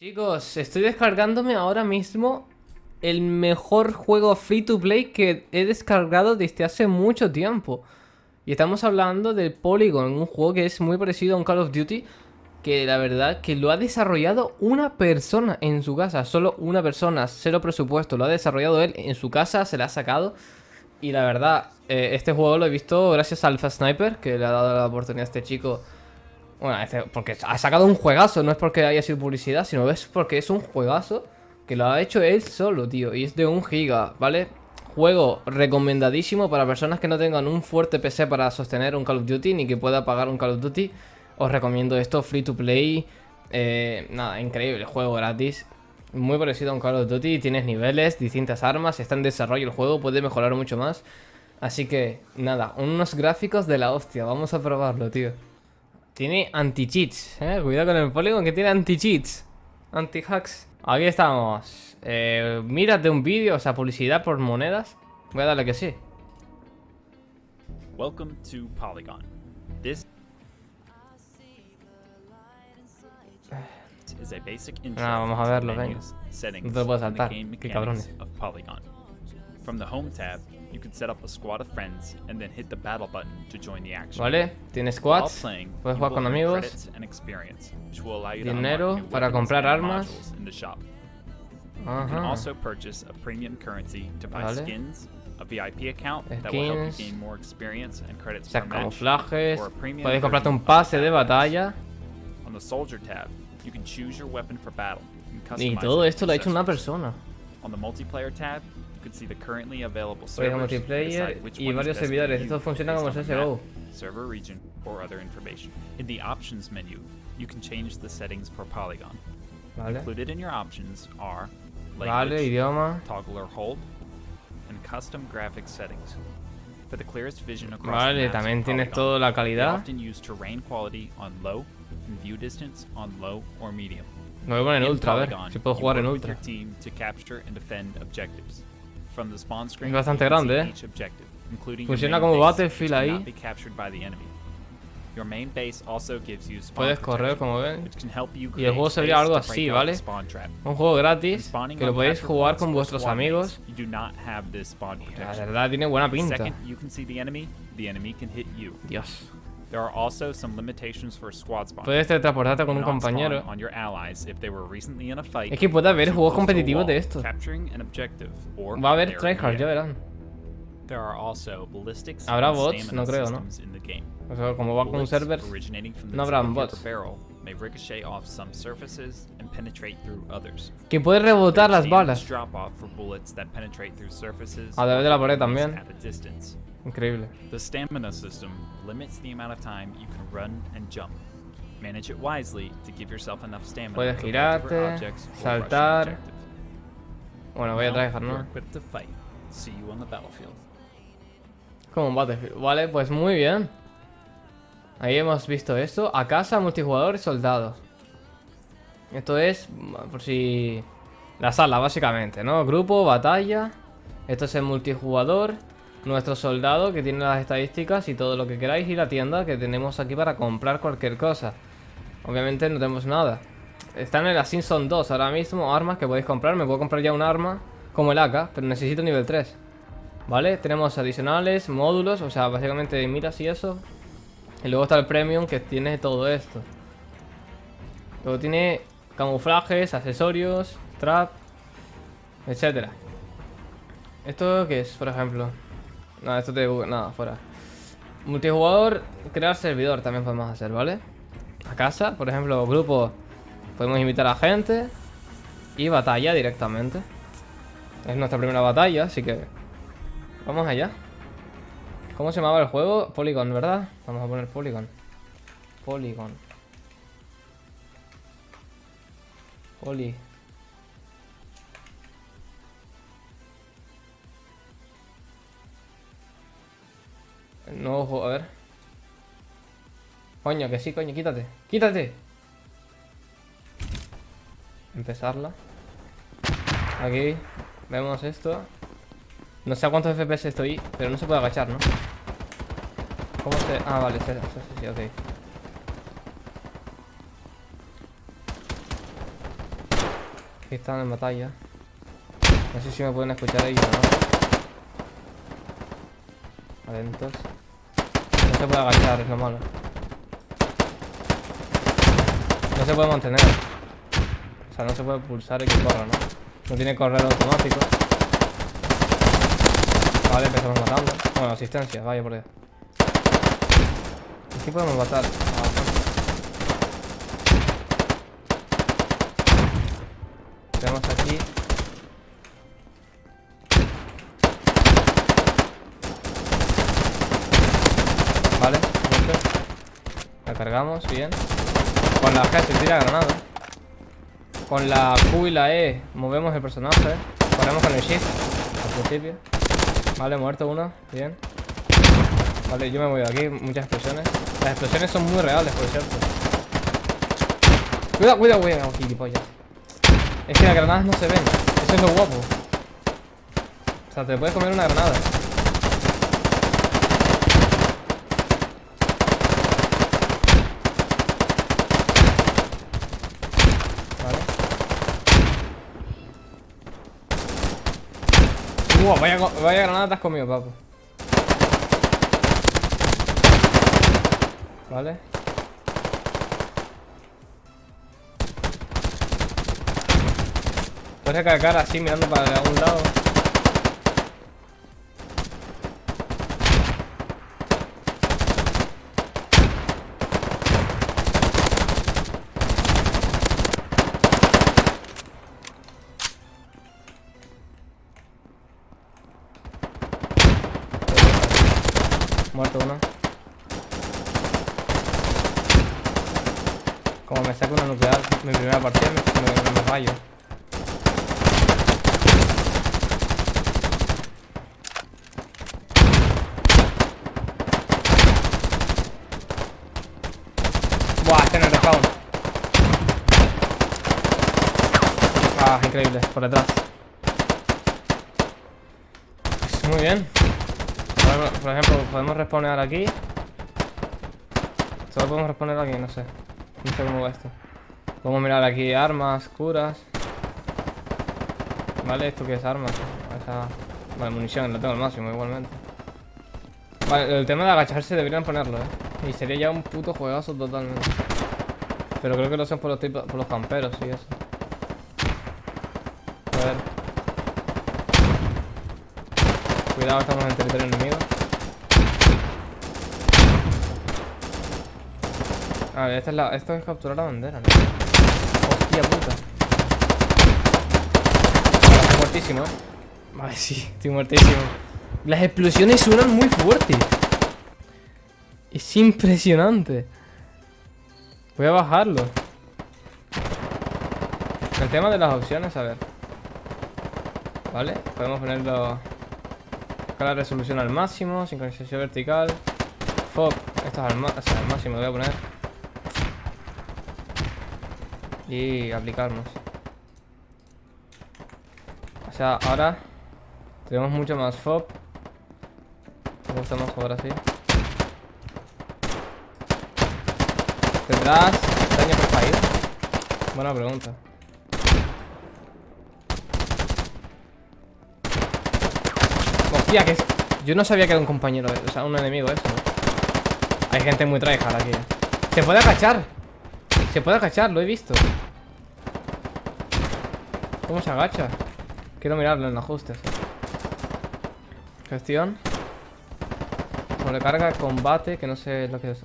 Chicos, estoy descargándome ahora mismo el mejor juego free to play que he descargado desde hace mucho tiempo. Y estamos hablando del Polygon, un juego que es muy parecido a un Call of Duty, que la verdad que lo ha desarrollado una persona en su casa, solo una persona, cero presupuesto, lo ha desarrollado él en su casa, se la ha sacado. Y la verdad, eh, este juego lo he visto gracias a Alpha Sniper, que le ha dado la oportunidad a este chico. Bueno, porque ha sacado un juegazo, no es porque haya sido publicidad, sino es porque es un juegazo que lo ha hecho él solo, tío. Y es de un giga, ¿vale? Juego recomendadísimo para personas que no tengan un fuerte PC para sostener un Call of Duty, ni que pueda pagar un Call of Duty. Os recomiendo esto, free to play. Eh, nada, increíble, juego gratis. Muy parecido a un Call of Duty, tienes niveles, distintas armas, está en desarrollo el juego, puede mejorar mucho más. Así que, nada, unos gráficos de la hostia, vamos a probarlo, tío. Tiene anti-cheats, eh, cuidado con el Polygon que tiene anti-cheats, anti-hacks. Aquí estamos. Eh, mírate un vídeo, o sea, publicidad por monedas. Voy a darle que sí. Welcome to Polygon. This is a basic intro Ah, vamos a verlo, venga. No te lo puedes saltar, qué cabrones. From the Home tab, you can set up a squad of friends and then hit the battle button to join the action. Vale, While squads. playing, Puedes jugar con amigos. credits and experience, which will allow you to Dinero para comprar armas. modules in the shop. You can Ajá. also purchase a premium currency to buy Vale. skins, a VIP account that will help you gain more experience and credits O sea, per match, camuflajes. or a premium Podéis comprarte un pase de batalla. On the soldier tab, you can choose your weapon for battle and Y todo esto lo ha hecho una persona. On the multiplayer tab, you see the currently available Podéis servers, multiplayer y varios servidores. Esto funciona como CSGO. server region, or other information. In the options menu, you can change the settings for Polygon. Vale. Included in your options are language, idioma. toggle or hold, and custom graphics settings. For the clearest vision across Vale, the maps of también tienes Polygon, toda la they calidad. often use terrain quality on low and view distance on low or medium. Me voy a poner en ultra, a ver si puedo jugar en ultra. team to capture and defend objectives. From the spawn screen, Es bastante grande, eh. Funciona como Battlefield ahí. Puedes correr, como ven. Y el juego sería algo así, ¿vale? Un juego gratis que lo podéis jugar con vuestros amigos. La verdad tiene buena pinta. Dios. There are also some limitations for squad. Puedes teletransportarte con un compañero. on your allies if they were recently in a fight Es que puede haber juegos competitivos de esto. capturing an objective, or Va a haber tryhard, ya verán. There are also ballistics Habrá bots, no creo, ¿no? O sea, como va con un Bullets server. originating from the no habrán bots. barrel may ricochet off some surfaces and penetrate through others. Que puede rebotar las balas. drop off for bullets that penetrate through surfaces A través de la pared también. at a distance. Increíble. The stamina system limits the amount of time you can run and jump. Manage it wisely to give yourself enough stamina Puedes girarte, saltar. Bueno, voy a you're ¿no? equipped to fight. See you on the battlefield. Como un Battlefield. Vale, pues muy bien. Ahí hemos visto esto. A casa, multijugador y soldados. Esto es, por si... La sala, básicamente, ¿no? Grupo, batalla. Esto es el multijugador. Nuestro soldado, que tiene las estadísticas y todo lo que queráis. Y la tienda que tenemos aquí para comprar cualquier cosa. Obviamente no tenemos nada. Está en el Ascension 2 ahora mismo. Armas que podéis comprar. Me puedo comprar ya un arma como el AK, pero necesito nivel 3. ¿Vale? Tenemos adicionales, módulos, o sea, básicamente miras y eso. Y luego está el premium que tiene todo esto. Luego tiene camuflajes, accesorios, trap, etcétera. ¿Esto qué es, por ejemplo? Nada, esto te... Nada, fuera. Multijugador, crear servidor también podemos hacer, ¿vale? A casa, por ejemplo, grupo, podemos invitar a gente. Y batalla directamente. Es nuestra primera batalla, así que Vamos allá. ¿Cómo se llamaba el juego? Polygon, ¿verdad? Vamos a poner Polygon. Polygon. Poly. Nuevo juego, a ver. Coño, que sí, coño, quítate. ¡Quítate! Empezarla. Aquí. Vemos esto. No sé a cuántos FPS estoy, pero no se puede agachar, ¿no? ¿Cómo se...? Ah, vale, sí, sí, sí, ok. Aquí están en batalla. No sé si me pueden escuchar ellos o no. Atentos. No se puede agachar, es lo malo. No se puede mantener. O sea, no se puede pulsar y que corra, ¿no? No tiene correr automático. Vale, empezamos matando. Bueno, asistencia, vaya por Dios. Aquí podemos matar. Ah, Tenemos aquí. Vale, muerto. La cargamos, bien. Con la G se tira granada. Con la Q y la E movemos el personaje. Ponemos con el Shift al principio. Vale, muerto uno, bien. Vale, yo me voy de aquí, muchas explosiones. Las explosiones son muy reales, por cierto. Cuidado, cuidado, cuidado, gilipollas. Es que las granadas no se ven. Eso es lo guapo. O sea, te puedes comer una granada. Vale. Wow, vaya, vaya granada te has comido, papo. Vale. Puedes recargar así mirando para algún lado. Muerto uno. Como me saco una nuclear, mi primera partida me, me, me fallo. Buah, este no es respawn. Ah, increíble, por detrás. Muy bien. Por, ejemplo, podemos respawnear aquí. Solo podemos respawnear aquí, no sé. No sé cómo va esto. Podemos mirar aquí armas, curas. Vale, ¿esto qué es armas? Esa... Vale, munición, lo tengo al máximo igualmente. Vale, el tema de agacharse deberían ponerlo, eh. Y sería ya un puto juegazo totalmente. Pero creo que lo hacen por los, tipos, por los camperos y eso. A ver. Cuidado, estamos en territorio enemigo. A ver, esta es la, esto es capturar la bandera, ¿no? Hostia puta. Estoy muertísimo, ¿eh? Vale, sí, estoy muertísimo. Las explosiones suenan muy fuertes. Es impresionante. Voy a bajarlo. El tema de las opciones, a ver. Vale, podemos ponerlo. Acá la resolución al máximo, sincronización vertical. Fog, esto es al, o sea, al máximo, lo voy a poner. Y aplicarnos. O sea, ahora tenemos mucho más FOB. Me gusta más jugar así. ¿Tendrás daño por caída? Buena pregunta. Hostia, que. Yo no sabía que era un compañero, o sea, un enemigo eso. Hay gente muy tryhard aquí. Se puede agachar. Se puede agachar, lo he visto. ¿Cómo se agacha? Quiero mirarlo en ajustes. Gestión. Sobrecarga, combate, que no sé lo que es.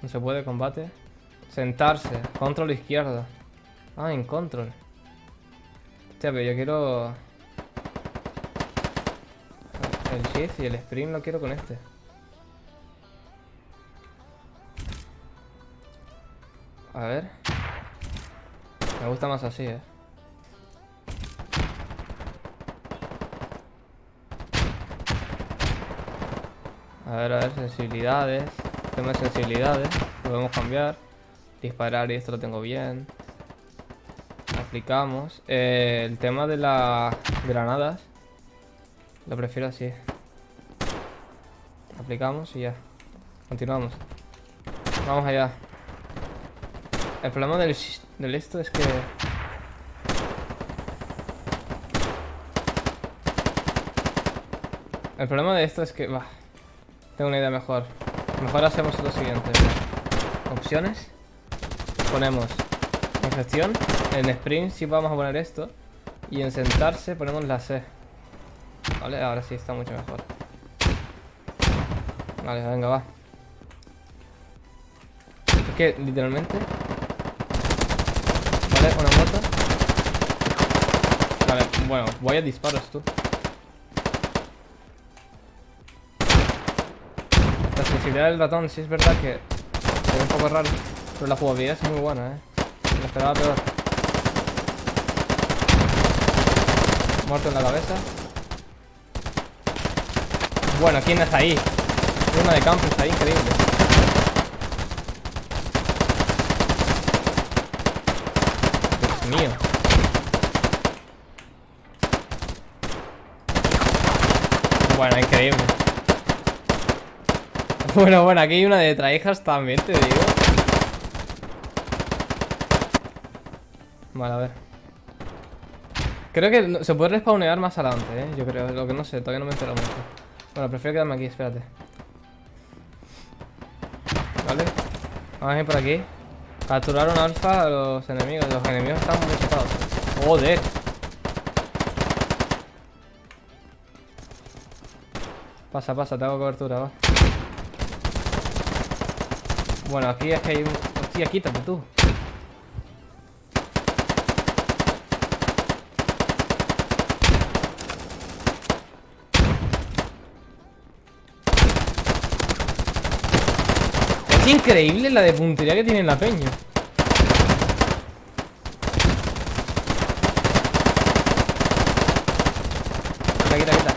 no se puede combate. Sentarse. Control izquierda. Ah, en control. Hostia, pero yo quiero... El shift y el sprint lo quiero con este. A ver. Me gusta más así, eh. A ver, a ver, sensibilidades. Tema de sensibilidades. Podemos cambiar. Disparar y esto lo tengo bien. Aplicamos. Eh, el tema de las granadas. Lo prefiero así. Aplicamos y ya. Continuamos. Vamos allá. El problema del, esto es que... El problema de esto es que... Bah, tengo una idea mejor. Mejor hacemos lo siguiente. Opciones. Ponemos en gestión. En sprint sí vamos a poner esto. Y en sentarse ponemos la C. Vale, ahora sí está mucho mejor. Vale, venga, va. Es que literalmente... Vale, una moto. Vale, bueno, voy a disparos tú. La sensibilidad del ratón sí es verdad que es un poco raro. Pero la jugabilidad es muy buena, eh. Me esperaba peor. Muerto en la cabeza. Bueno, ¿quién está ahí? Una de campo está ahí, increíble. Dios mío. Bueno, increíble. Bueno, bueno, aquí hay una de traijas también, te digo. Vale, a ver. Creo que se puede respawnear más adelante, eh. Yo creo, lo que no sé, todavía no me he enterado mucho. Bueno, prefiero quedarme aquí, espérate. Vale. Vamos a ir por aquí. Capturaron alfa a los enemigos. Los enemigos están muy chocados. Joder. Pasa, pasa, tengo cobertura, va. Bueno, aquí es que hay un... Hostia, quítate tú. Es increíble la de puntería que tiene la peña. Quita, quita, quita.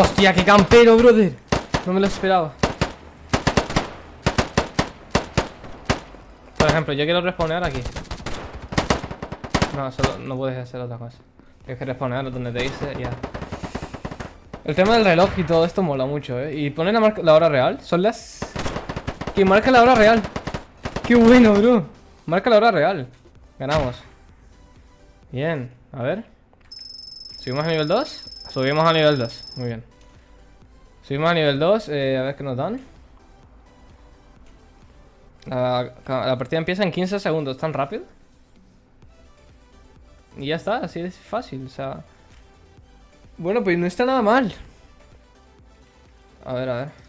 Hostia, qué campero, brother. No me lo esperaba. Por ejemplo, yo quiero respawnear aquí. No, solo no puedes hacer otra cosa. Tienes que respawnear donde te dice ya. El tema del reloj y todo esto mola mucho, ¿eh? Y poner la, marca- la hora real. Son las... Que marca la hora real. Qué bueno, bro. Marca la hora real. Ganamos. Bien. A ver. ¿Subimos a nivel 2? Subimos a nivel 2. Muy bien. Subimos a nivel 2. eh, a ver qué nos dan. La, la partida empieza en 15 segundos. ¿Tan rápido? Y ya está. Así de fácil. O sea... Bueno, pues no está nada mal. A ver, a ver.